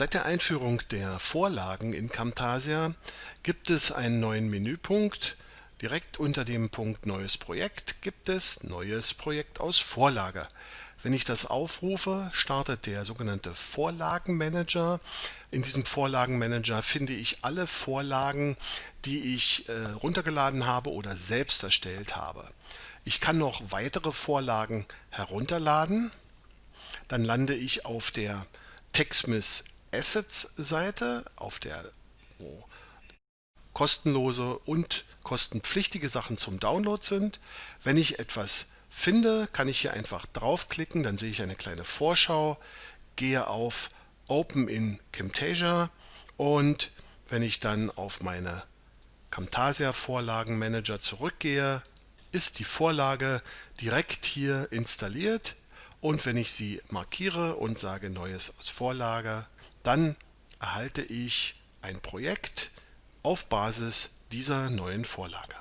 Seit der Einführung der Vorlagen in Camtasia gibt es einen neuen Menüpunkt. Direkt unter dem Punkt Neues Projekt gibt es Neues Projekt aus Vorlage. Wenn ich das aufrufe, startet der sogenannte Vorlagenmanager. In diesem Vorlagenmanager finde ich alle Vorlagen, die ich äh, runtergeladen habe oder selbst erstellt habe. Ich kann noch weitere Vorlagen herunterladen. Dann lande ich auf der TechSmith Assets Seite, auf der wo kostenlose und kostenpflichtige Sachen zum Download sind. Wenn ich etwas finde, kann ich hier einfach draufklicken, dann sehe ich eine kleine Vorschau, gehe auf Open in Camtasia und wenn ich dann auf meine Camtasia Vorlagenmanager zurückgehe, ist die Vorlage direkt hier installiert und wenn ich sie markiere und sage Neues aus Vorlage, dann erhalte ich ein Projekt auf Basis dieser neuen Vorlage.